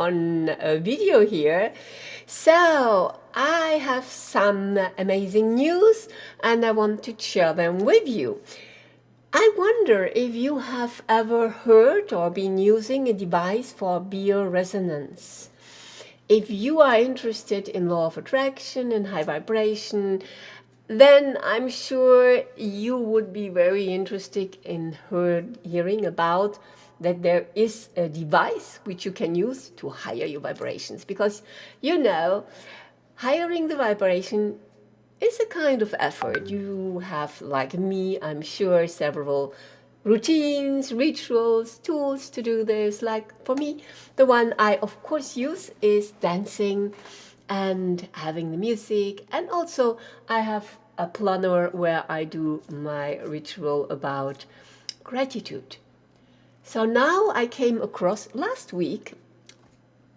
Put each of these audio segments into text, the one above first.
on a video here. So I have some amazing news and I want to share them with you. I wonder if you have ever heard or been using a device for bioresonance. If you are interested in law of attraction and high vibration, then I'm sure you would be very interested in heard, hearing about that there is a device which you can use to higher your vibrations. Because you know hiring the vibration is a kind of effort. You have like me i'm sure several routines rituals tools to do this. Like for me the one i of course use is dancing and having the music. And also i have a planner where i do my ritual about gratitude so now I came across last week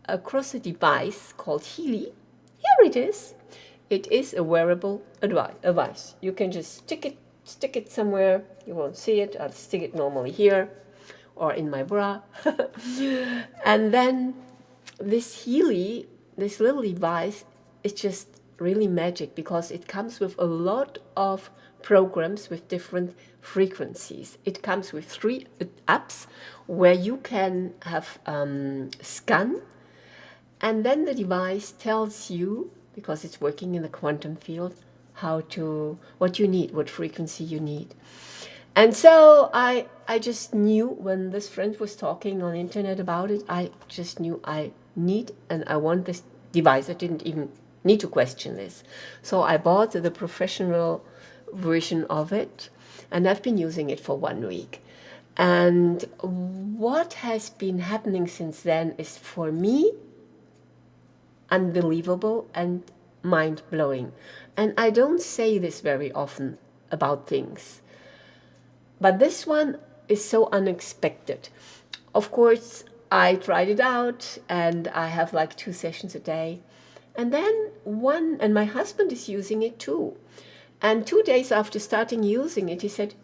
across a device called Healy. Here it is. It is a wearable device. You can just stick it, stick it somewhere. You won't see it. I'll stick it normally here or in my bra. and then this Healy, this little device, is just really magic because it comes with a lot of programs with different frequencies. It comes with three apps where you can have um, scan and then the device tells you, because it's working in the quantum field, how to, what you need, what frequency you need. And so I, I just knew when this friend was talking on internet about it, I just knew I need and I want this device. I didn't even need to question this. So I bought the professional version of it and I've been using it for one week. And what has been happening since then is for me unbelievable and mind-blowing. And I don't say this very often about things. But this one is so unexpected. Of course, I tried it out and I have like two sessions a day. And then one, and my husband is using it too. And two days after starting using it, he said,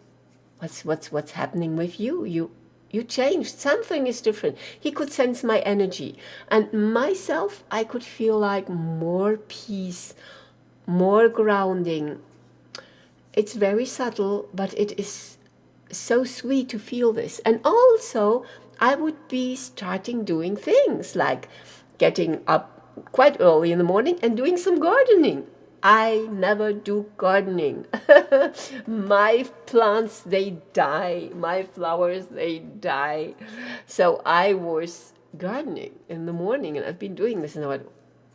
what's, what's, what's happening with you? You, you changed. Something is different. He could sense my energy. And myself, I could feel like more peace, more grounding. It's very subtle, but it is so sweet to feel this. And also, I would be starting doing things like getting up quite early in the morning and doing some gardening. I never do gardening. my plants, they die. My flowers, they die. So I was gardening in the morning and I've been doing this and I went,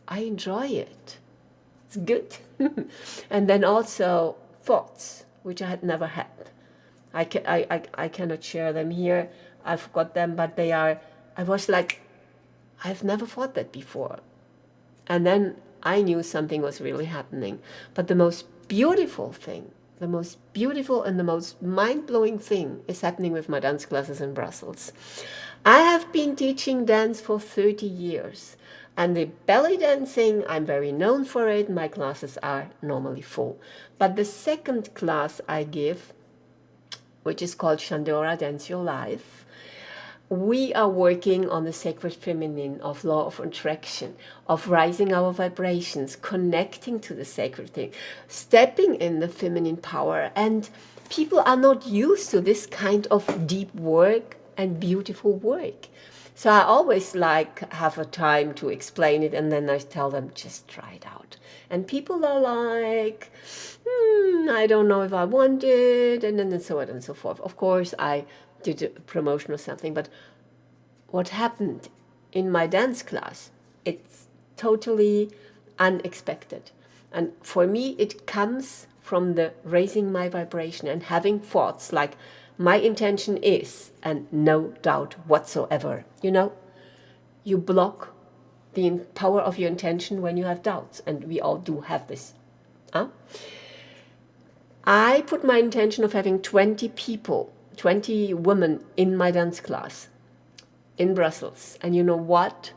I enjoy it. It's good. and then also thoughts, which I had never had. I, can, I, I, I cannot share them here. I've got them, but they are, I was like, I've never thought that before. And then I knew something was really happening. But the most beautiful thing, the most beautiful and the most mind-blowing thing is happening with my dance classes in Brussels. I have been teaching dance for 30 years. And the belly dancing, I'm very known for it. My classes are normally full. But the second class I give, which is called Shandora Dance Your Life, we are working on the sacred feminine of law of attraction, of rising our vibrations, connecting to the sacred thing, stepping in the feminine power. And people are not used to this kind of deep work and beautiful work. So I always like have a time to explain it and then I tell them, just try it out. And people are like, hmm, I don't know if I want it, and then and so on and so forth. Of course, I did a promotion or something, but what happened in my dance class, it's totally unexpected. And for me, it comes from the raising my vibration and having thoughts like my intention is, and no doubt whatsoever, you know, you block the power of your intention when you have doubts, and we all do have this. Huh? I put my intention of having 20 people 20 women in my dance class in Brussels. And you know what?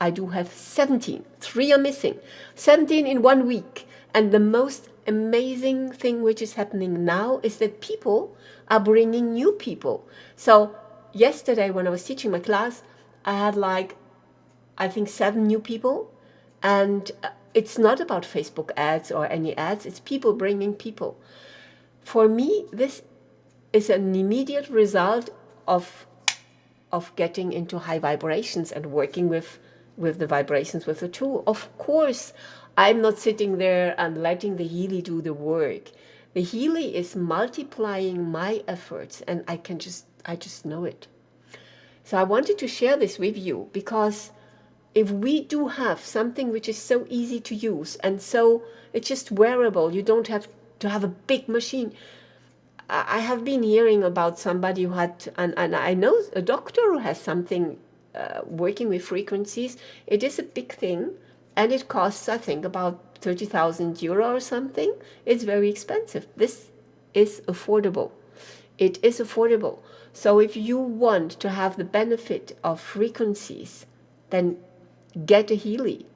I do have 17. Three are missing. 17 in one week. And the most amazing thing which is happening now is that people are bringing new people. So yesterday when I was teaching my class, I had like I think, seven new people. And uh, it's not about Facebook ads or any ads, it's people bringing people. For me, this is an immediate result of, of getting into high vibrations and working with, with the vibrations with the tool. Of course, I'm not sitting there and letting the Healy do the work. The Healy is multiplying my efforts and I can just, I just know it. So I wanted to share this with you because if we do have something which is so easy to use and so it's just wearable, you don't have to have a big machine. I have been hearing about somebody who had, and, and I know a doctor who has something uh, working with frequencies. It is a big thing and it costs, I think, about 30,000 euro or something. It's very expensive. This is affordable. It is affordable. So if you want to have the benefit of frequencies, then get a Healy.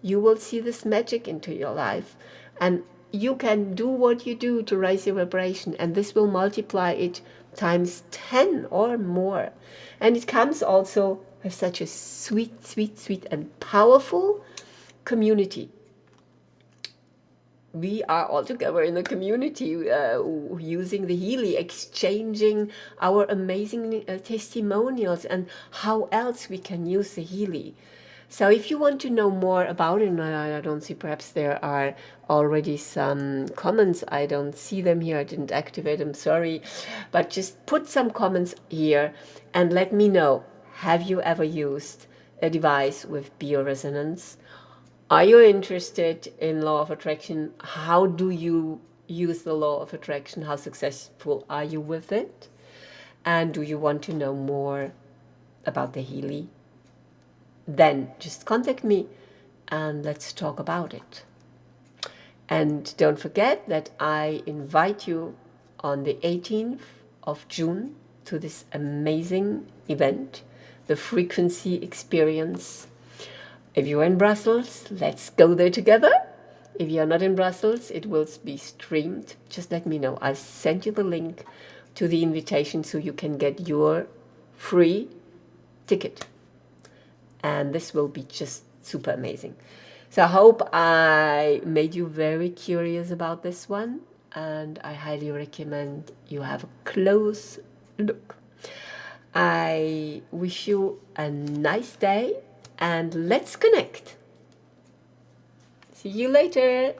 You will see this magic into your life and you can do what you do to raise your vibration and this will multiply it times 10 or more. And it comes also with such a sweet, sweet, sweet and powerful community we are all together in the community uh, using the Healy, exchanging our amazing uh, testimonials and how else we can use the Healy. So if you want to know more about it, I, don't see, perhaps there are already some comments. I don't see them here. I didn't activate them, sorry. But just put some comments here and let me know. Have you ever used a device with bioresonance? Are you interested in law of attraction? How do you use the law of attraction? How successful are you with it? And do you want to know more about the Healy? Then just contact me and let's talk about it. And don't forget that I invite you on the 18th of June to this amazing event, the Frequency Experience if you're in Brussels, let's go there together. If you're not in Brussels, it will be streamed. Just let me know. I'll send you the link to the invitation so you can get your free ticket. And this will be just super amazing. So I hope I made you very curious about this one. And I highly recommend you have a close look. I wish you a nice day and let's connect. See you later.